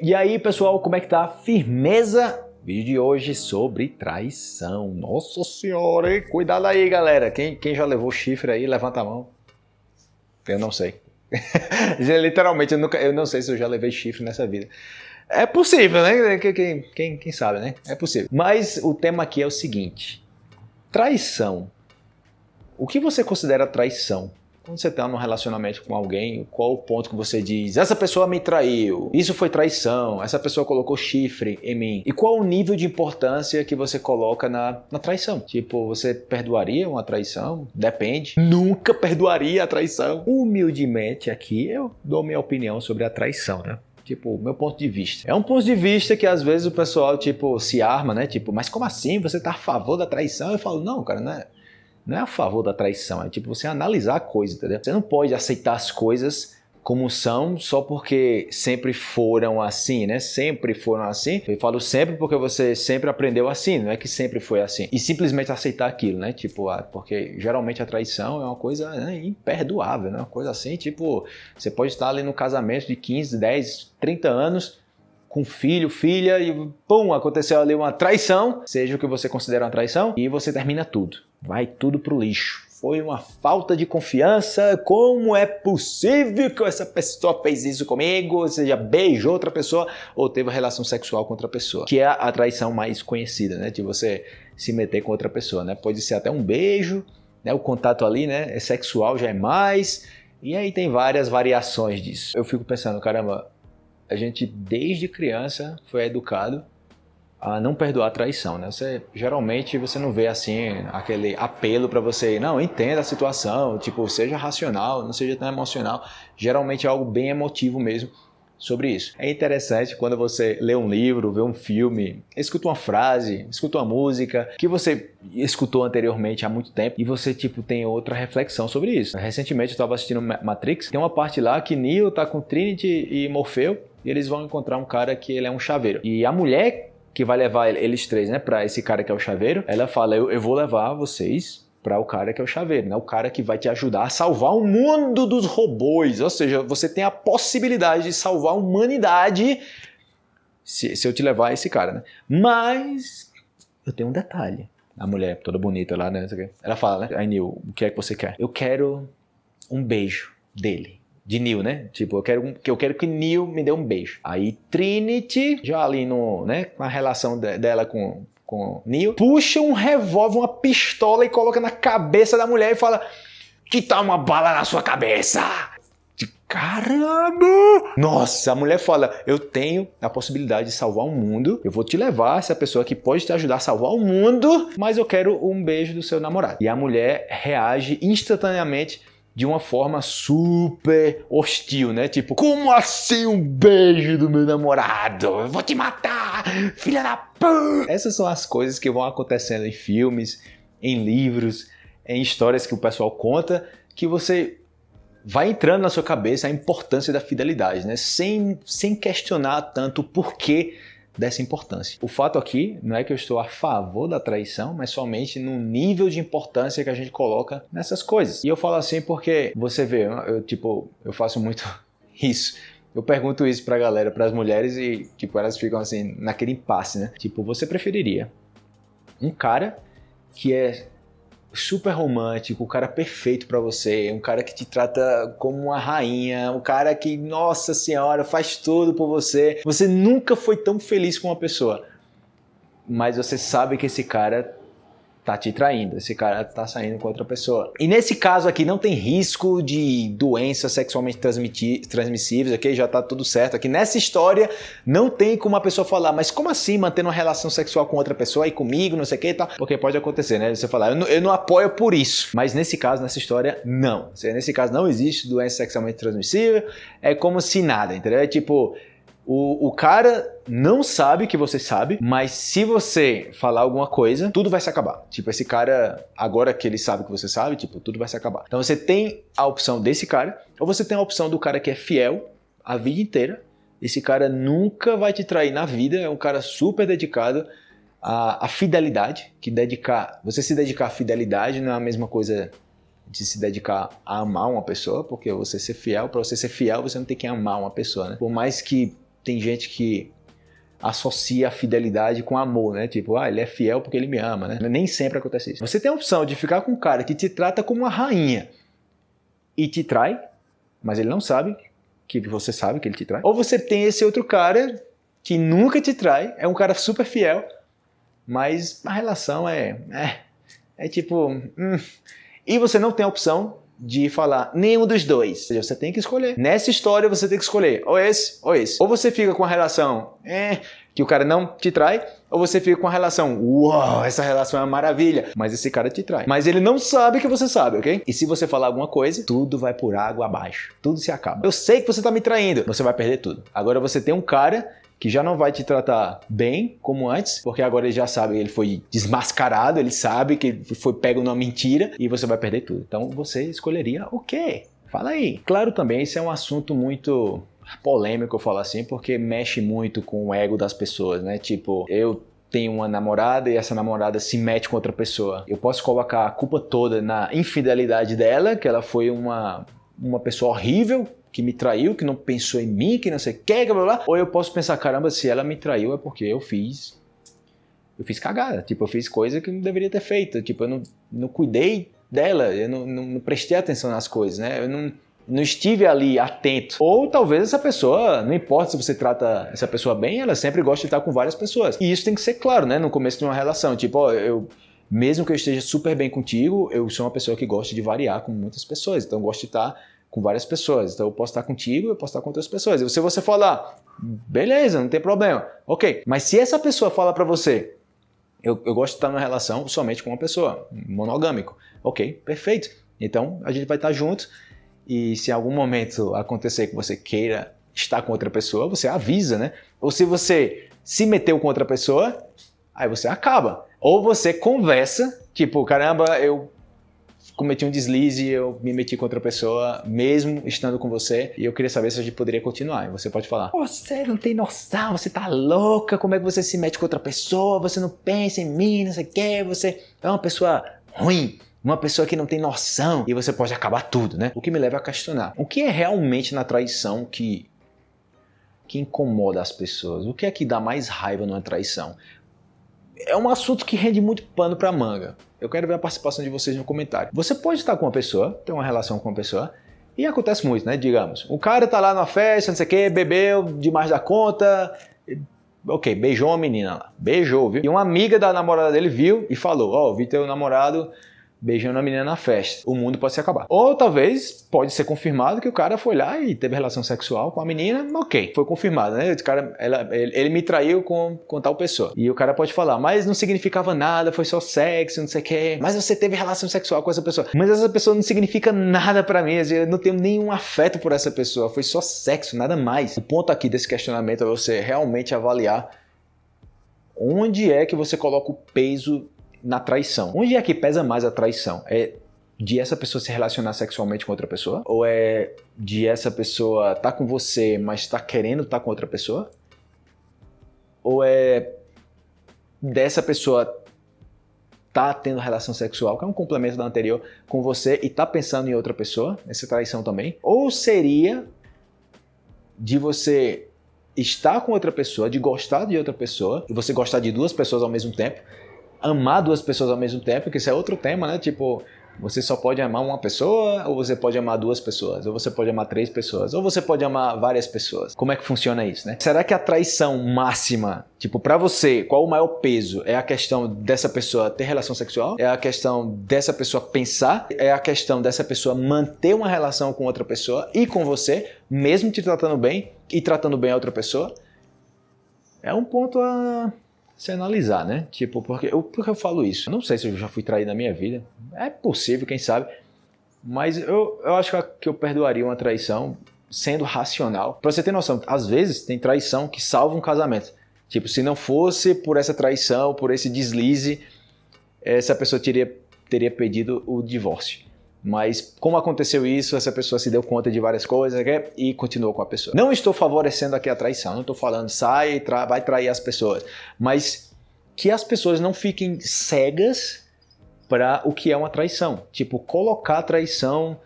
E aí, pessoal, como é que tá? Firmeza? Vídeo de hoje sobre traição. Nossa senhora, hein? Cuidado aí, galera. Quem, quem já levou chifre aí, levanta a mão. Eu não sei. Literalmente, eu, nunca, eu não sei se eu já levei chifre nessa vida. É possível, né? Quem, quem, quem sabe, né? É possível. Mas o tema aqui é o seguinte. Traição. O que você considera traição? Quando você está num relacionamento com alguém, qual o ponto que você diz, essa pessoa me traiu, isso foi traição, essa pessoa colocou chifre em mim? E qual o nível de importância que você coloca na, na traição? Tipo, você perdoaria uma traição? Depende. Nunca perdoaria a traição. Humildemente aqui eu dou minha opinião sobre a traição, né? Tipo, meu ponto de vista. É um ponto de vista que às vezes o pessoal, tipo, se arma, né? Tipo, mas como assim? Você tá a favor da traição? Eu falo, não, cara, não é não é a favor da traição, é tipo você analisar a coisa, entendeu? Você não pode aceitar as coisas como são só porque sempre foram assim, né? Sempre foram assim. Eu falo sempre porque você sempre aprendeu assim, não é que sempre foi assim. E simplesmente aceitar aquilo, né? Tipo, ah, porque geralmente a traição é uma coisa né, imperdoável, né? Uma coisa assim, tipo, você pode estar ali no casamento de 15, 10, 30 anos com filho, filha e pum, aconteceu ali uma traição, seja o que você considera uma traição, e você termina tudo. Vai tudo pro lixo. Foi uma falta de confiança. Como é possível que essa pessoa fez isso comigo? Ou seja, beijou outra pessoa ou teve relação sexual com outra pessoa. Que é a traição mais conhecida, né? De você se meter com outra pessoa, né? Pode ser até um beijo, né? O contato ali, né? É sexual, já é mais. E aí tem várias variações disso. Eu fico pensando, caramba, a gente desde criança foi educado a não perdoar a traição, né? Você geralmente você não vê assim aquele apelo para você, não, entenda a situação, tipo, seja racional, não seja tão emocional. Geralmente é algo bem emotivo mesmo sobre isso. É interessante quando você lê um livro, vê um filme, escuta uma frase, escuta uma música que você escutou anteriormente há muito tempo e você tipo tem outra reflexão sobre isso. Recentemente eu estava assistindo Matrix, tem uma parte lá que Neo tá com Trinity e Morfeu eles vão encontrar um cara que ele é um chaveiro. E a mulher que vai levar eles três, né, para esse cara que é o chaveiro, ela fala: eu, eu vou levar vocês para o cara que é o chaveiro, né? O cara que vai te ajudar a salvar o mundo dos robôs. Ou seja, você tem a possibilidade de salvar a humanidade se, se eu te levar esse cara, né? Mas eu tenho um detalhe. A mulher toda bonita lá, né? Ela fala, né? Aí, Neil, o que é que você quer? Eu quero um beijo dele de Neil, né? Tipo, eu quero que eu quero que Neil me dê um beijo. Aí Trinity, já ali no, né, com a relação de, dela com com Neil, puxa um revólver, uma pistola e coloca na cabeça da mulher e fala: "Que tal uma bala na sua cabeça?" Caramba! Nossa, a mulher fala: "Eu tenho a possibilidade de salvar o mundo. Eu vou te levar essa pessoa que pode te ajudar a salvar o mundo, mas eu quero um beijo do seu namorado." E a mulher reage instantaneamente de uma forma super hostil, né? Tipo, como assim um beijo do meu namorado? Eu vou te matar, filha da p. Essas são as coisas que vão acontecendo em filmes, em livros, em histórias que o pessoal conta, que você vai entrando na sua cabeça a importância da fidelidade, né? Sem, sem questionar tanto o porquê dessa importância. O fato aqui não é que eu estou a favor da traição, mas somente no nível de importância que a gente coloca nessas coisas. E eu falo assim porque você vê, eu tipo, eu faço muito isso. Eu pergunto isso pra galera, pras mulheres e tipo, elas ficam assim naquele impasse, né? Tipo, você preferiria um cara que é super romântico, o cara perfeito para você, um cara que te trata como uma rainha, um cara que, nossa senhora, faz tudo por você. Você nunca foi tão feliz com uma pessoa, mas você sabe que esse cara tá te traindo, esse cara tá saindo com outra pessoa. E nesse caso aqui não tem risco de doenças sexualmente transmissíveis, ok? Já tá tudo certo aqui. Nessa história não tem como a pessoa falar, mas como assim manter uma relação sexual com outra pessoa e comigo, não sei o que e tal? Porque pode acontecer, né? Você falar, eu não, eu não apoio por isso. Mas nesse caso, nessa história, não. Nesse caso não existe doença sexualmente transmissível, é como se nada, entendeu? É tipo, o, o cara não sabe que você sabe, mas se você falar alguma coisa, tudo vai se acabar. Tipo, esse cara, agora que ele sabe que você sabe, tipo, tudo vai se acabar. Então você tem a opção desse cara, ou você tem a opção do cara que é fiel a vida inteira. Esse cara nunca vai te trair na vida, é um cara super dedicado à, à fidelidade, que dedicar, você se dedicar à fidelidade não é a mesma coisa de se dedicar a amar uma pessoa, porque você ser fiel, para você ser fiel, você não tem que amar uma pessoa, né? Por mais que tem gente que associa a fidelidade com amor, né? Tipo, ah, ele é fiel porque ele me ama, né? Nem sempre acontece isso. Você tem a opção de ficar com um cara que te trata como uma rainha e te trai, mas ele não sabe que você sabe que ele te trai. Ou você tem esse outro cara que nunca te trai, é um cara super fiel, mas a relação é, é, é tipo, hum. e você não tem a opção de falar nenhum dos dois. Ou seja, você tem que escolher. Nessa história você tem que escolher ou esse ou esse. Ou você fica com a relação é, que o cara não te trai, ou você fica com a relação, uau, essa relação é uma maravilha, mas esse cara te trai. Mas ele não sabe que você sabe, ok? E se você falar alguma coisa, tudo vai por água abaixo. Tudo se acaba. Eu sei que você tá me traindo, você vai perder tudo. Agora você tem um cara que já não vai te tratar bem como antes, porque agora ele já sabe, ele foi desmascarado, ele sabe que foi pego numa mentira e você vai perder tudo. Então você escolheria o quê? Fala aí. Claro também, isso é um assunto muito polêmico, eu falo assim, porque mexe muito com o ego das pessoas, né? Tipo, eu tenho uma namorada e essa namorada se mete com outra pessoa. Eu posso colocar a culpa toda na infidelidade dela, que ela foi uma, uma pessoa horrível, que me traiu, que não pensou em mim, que não sei o que, blá, blá, ou eu posso pensar, caramba, se ela me traiu é porque eu fiz eu fiz cagada, tipo, eu fiz coisa que não deveria ter feito, tipo, eu não, não cuidei dela, eu não, não, não prestei atenção nas coisas, né, eu não, não estive ali atento. Ou talvez essa pessoa, não importa se você trata essa pessoa bem, ela sempre gosta de estar com várias pessoas. E isso tem que ser claro, né, no começo de uma relação, tipo, ó, eu mesmo que eu esteja super bem contigo, eu sou uma pessoa que gosta de variar com muitas pessoas, então eu gosto de estar com várias pessoas. Então eu posso estar contigo, eu posso estar com outras pessoas. E se você falar, beleza, não tem problema. Ok, mas se essa pessoa fala para você, eu, eu gosto de estar numa relação somente com uma pessoa, monogâmico. Ok, perfeito. Então a gente vai estar junto e se em algum momento acontecer que você queira estar com outra pessoa, você avisa, né? Ou se você se meteu com outra pessoa, aí você acaba. Ou você conversa, tipo, caramba, eu cometi um deslize, eu me meti com outra pessoa, mesmo estando com você, e eu queria saber se a gente poderia continuar. E você pode falar: Você não tem noção, você tá louca, como é que você se mete com outra pessoa, você não pensa em mim, não sei o que, você é uma pessoa ruim. Uma pessoa que não tem noção e você pode acabar tudo, né? O que me leva a questionar: o que é realmente na traição que que incomoda as pessoas? O que é que dá mais raiva numa traição? É um assunto que rende muito pano para manga. Eu quero ver a participação de vocês no comentário. Você pode estar com uma pessoa, ter uma relação com uma pessoa, e acontece muito, né? Digamos, o cara tá lá na festa, não sei o que, bebeu demais da conta, ok, beijou uma menina lá, beijou, viu? E uma amiga da namorada dele viu e falou, ó, oh, vi teu namorado beijando a menina na festa. O mundo pode se acabar. Ou talvez pode ser confirmado que o cara foi lá e teve relação sexual com a menina, ok, foi confirmado, né? O cara, ela, ele, ele, me traiu com, com tal pessoa. E o cara pode falar, mas não significava nada, foi só sexo, não sei o que. Mas você teve relação sexual com essa pessoa. Mas essa pessoa não significa nada para mim, eu não tenho nenhum afeto por essa pessoa, foi só sexo, nada mais. O ponto aqui desse questionamento é você realmente avaliar onde é que você coloca o peso na traição. Onde é que pesa mais a traição? É de essa pessoa se relacionar sexualmente com outra pessoa? Ou é de essa pessoa estar tá com você, mas está querendo estar tá com outra pessoa? Ou é dessa pessoa tá tendo relação sexual, que é um complemento da anterior, com você e tá pensando em outra pessoa, essa traição também? Ou seria de você estar com outra pessoa, de gostar de outra pessoa, e você gostar de duas pessoas ao mesmo tempo, amar duas pessoas ao mesmo tempo, que isso é outro tema, né? Tipo, você só pode amar uma pessoa, ou você pode amar duas pessoas, ou você pode amar três pessoas, ou você pode amar várias pessoas. Como é que funciona isso, né? Será que a traição máxima, tipo, para você, qual o maior peso? É a questão dessa pessoa ter relação sexual? É a questão dessa pessoa pensar? É a questão dessa pessoa manter uma relação com outra pessoa e com você, mesmo te tratando bem e tratando bem a outra pessoa? É um ponto a se analisar, né? Tipo, porque eu, porque eu falo isso? Não sei se eu já fui traído na minha vida. É possível, quem sabe. Mas eu, eu acho que eu perdoaria uma traição sendo racional. Pra você ter noção, às vezes tem traição que salva um casamento. Tipo, se não fosse por essa traição, por esse deslize, essa pessoa teria, teria pedido o divórcio. Mas como aconteceu isso, essa pessoa se deu conta de várias coisas né, e continuou com a pessoa. Não estou favorecendo aqui a traição, não estou falando sai e tra vai trair as pessoas, mas que as pessoas não fiquem cegas para o que é uma traição. Tipo, colocar a traição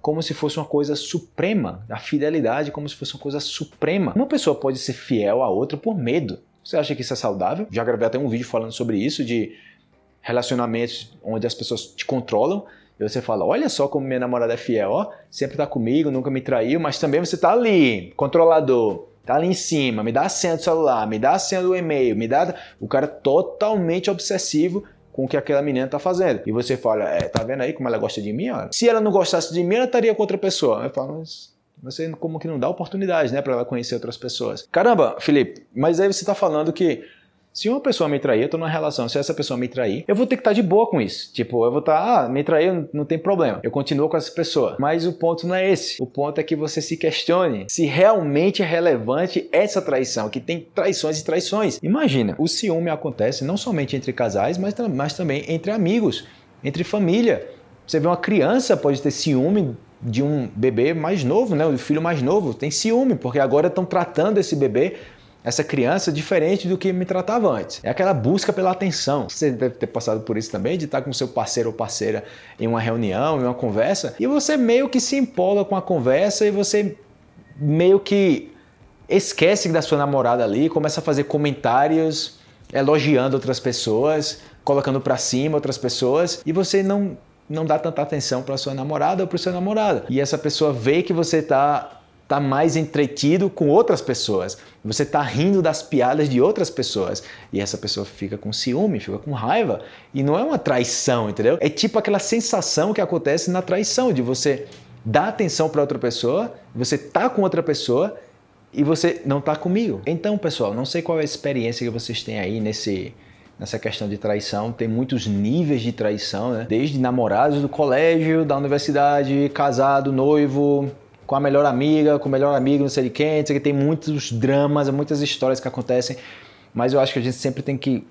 como se fosse uma coisa suprema, a fidelidade como se fosse uma coisa suprema. Uma pessoa pode ser fiel a outra por medo. Você acha que isso é saudável? Já gravei até um vídeo falando sobre isso, de relacionamentos onde as pessoas te controlam e você fala, olha só como minha namorada é fiel, ó, sempre tá comigo, nunca me traiu, mas também você tá ali, controlador, tá ali em cima, me dá a senha do celular, me dá a senha do e-mail, me dá... O cara totalmente obsessivo com o que aquela menina tá fazendo. E você fala, é, tá vendo aí como ela gosta de mim? Olha? Se ela não gostasse de mim, ela estaria com outra pessoa. Eu falo, mas você como que não dá oportunidade, né, para ela conhecer outras pessoas. Caramba, Felipe, mas aí você tá falando que se uma pessoa me trair, eu tô numa relação, se essa pessoa me trair, eu vou ter que estar tá de boa com isso. Tipo, eu vou estar, tá, ah, me trair, não tem problema. Eu continuo com essa pessoa. Mas o ponto não é esse. O ponto é que você se questione se realmente é relevante essa traição, que tem traições e traições. Imagina, o ciúme acontece não somente entre casais, mas, mas também entre amigos, entre família. Você vê uma criança pode ter ciúme de um bebê mais novo, né? O filho mais novo tem ciúme, porque agora estão tratando esse bebê essa criança diferente do que me tratava antes. É aquela busca pela atenção. Você deve ter passado por isso também, de estar com seu parceiro ou parceira em uma reunião, em uma conversa, e você meio que se empolga com a conversa e você meio que esquece da sua namorada ali, começa a fazer comentários elogiando outras pessoas, colocando para cima outras pessoas, e você não não dá tanta atenção para sua namorada ou para seu namorado. E essa pessoa vê que você está está mais entretido com outras pessoas. Você está rindo das piadas de outras pessoas. E essa pessoa fica com ciúme, fica com raiva. E não é uma traição, entendeu? É tipo aquela sensação que acontece na traição, de você dar atenção para outra pessoa, você tá com outra pessoa e você não tá comigo. Então, pessoal, não sei qual é a experiência que vocês têm aí nesse nessa questão de traição. Tem muitos níveis de traição, né? Desde namorados do colégio, da universidade, casado, noivo, com a melhor amiga, com o melhor amigo, não sei de quem, sei que tem muitos dramas, muitas histórias que acontecem, mas eu acho que a gente sempre tem que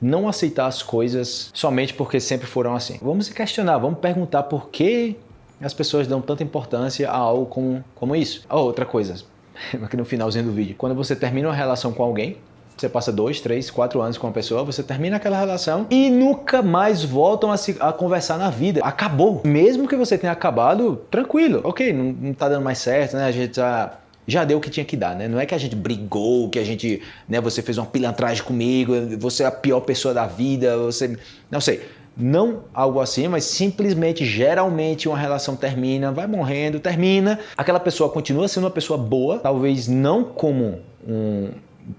não aceitar as coisas somente porque sempre foram assim. Vamos se questionar, vamos perguntar por que as pessoas dão tanta importância a algo como, como isso. Oh, outra coisa, aqui no finalzinho do vídeo, quando você termina uma relação com alguém, você passa dois, três, quatro anos com uma pessoa, você termina aquela relação e nunca mais voltam a, se, a conversar na vida. Acabou. Mesmo que você tenha acabado, tranquilo. Ok, não, não tá dando mais certo, né? A gente já já deu o que tinha que dar, né? Não é que a gente brigou, que a gente, né, você fez uma pilantragem comigo, você é a pior pessoa da vida, você, não sei, não algo assim, mas simplesmente, geralmente uma relação termina, vai morrendo, termina, aquela pessoa continua sendo uma pessoa boa, talvez não como um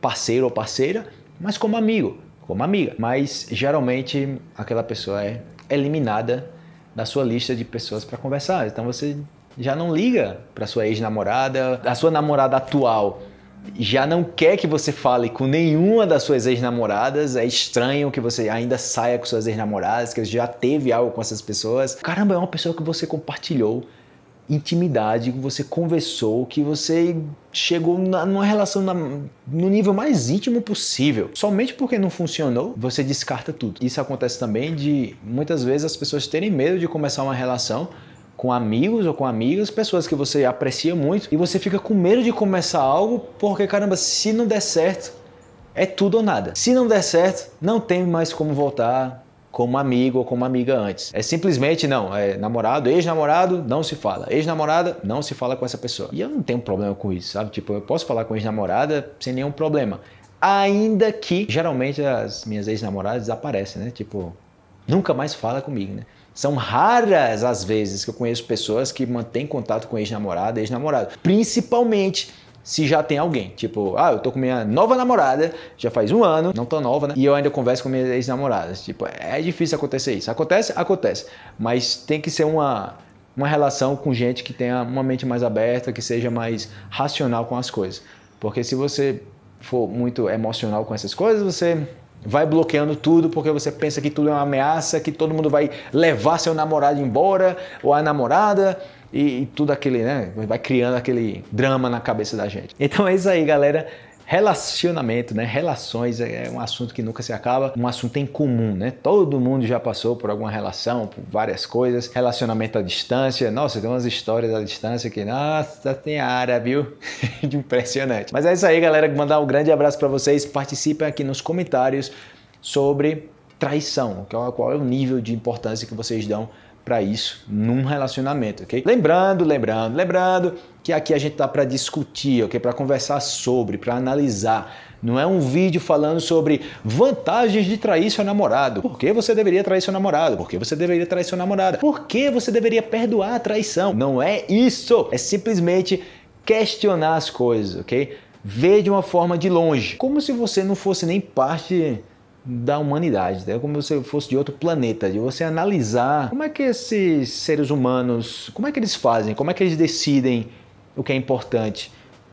parceiro ou parceira, mas como amigo, como amiga. Mas geralmente aquela pessoa é eliminada da sua lista de pessoas para conversar. Então você já não liga para sua ex-namorada, a sua namorada atual já não quer que você fale com nenhuma das suas ex-namoradas, é estranho que você ainda saia com suas ex-namoradas, que já teve algo com essas pessoas. Caramba, é uma pessoa que você compartilhou intimidade, que você conversou, que você chegou na, numa relação na, no nível mais íntimo possível. Somente porque não funcionou, você descarta tudo. Isso acontece também de muitas vezes as pessoas terem medo de começar uma relação com amigos ou com amigas, pessoas que você aprecia muito, e você fica com medo de começar algo porque, caramba, se não der certo, é tudo ou nada. Se não der certo, não tem mais como voltar, como amigo ou como amiga antes. É simplesmente não, é namorado, ex-namorado, não se fala. Ex-namorada, não se fala com essa pessoa. E eu não tenho problema com isso, sabe? Tipo, eu posso falar com ex-namorada sem nenhum problema. Ainda que, geralmente, as minhas ex-namoradas desaparecem, né? Tipo, nunca mais fala comigo, né? São raras as vezes que eu conheço pessoas que mantêm contato com ex-namorada, ex-namorado. Principalmente se já tem alguém. Tipo, ah, eu tô com minha nova namorada, já faz um ano, não tão nova, né? E eu ainda converso com minhas ex-namoradas. Tipo, é difícil acontecer isso. Acontece? Acontece. Mas tem que ser uma, uma relação com gente que tenha uma mente mais aberta, que seja mais racional com as coisas. Porque se você for muito emocional com essas coisas, você vai bloqueando tudo porque você pensa que tudo é uma ameaça, que todo mundo vai levar seu namorado embora ou a namorada e, e tudo aquele, né? Vai criando aquele drama na cabeça da gente. Então é isso aí, galera. Relacionamento, né? Relações é um assunto que nunca se acaba, um assunto em comum, né? Todo mundo já passou por alguma relação, por várias coisas. Relacionamento à distância, nossa, tem umas histórias à distância que, nossa, tem área, viu? Impressionante. Mas é isso aí, galera. Mandar um grande abraço para vocês. Participem aqui nos comentários sobre traição, qual é o nível de importância que vocês dão para isso num relacionamento, ok? Lembrando, lembrando, lembrando que aqui a gente tá para discutir, ok? Para conversar sobre, para analisar. Não é um vídeo falando sobre vantagens de trair seu namorado. Por que você deveria trair seu namorado? Por que você deveria trair sua namorada? Por que você deveria perdoar a traição? Não é isso. É simplesmente questionar as coisas, ok? Ver de uma forma de longe, como se você não fosse nem parte da humanidade, né? como se fosse de outro planeta, de você analisar como é que esses seres humanos, como é que eles fazem, como é que eles decidem o que é importante.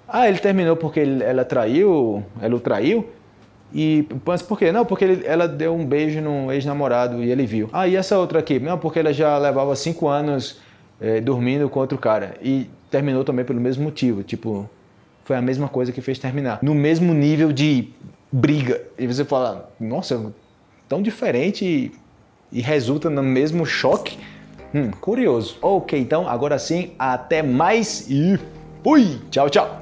Ah, ele terminou porque ela traiu, ela o traiu, e mas por quê? Não, porque ele, ela deu um beijo num ex-namorado e ele viu. Ah, e essa outra aqui? Não, porque ela já levava cinco anos é, dormindo com outro cara e terminou também pelo mesmo motivo, tipo, foi a mesma coisa que fez terminar. No mesmo nível de briga. E você fala, nossa, tão diferente e, e resulta no mesmo choque. Hum, curioso. Ok, então agora sim, até mais e fui! Tchau, tchau!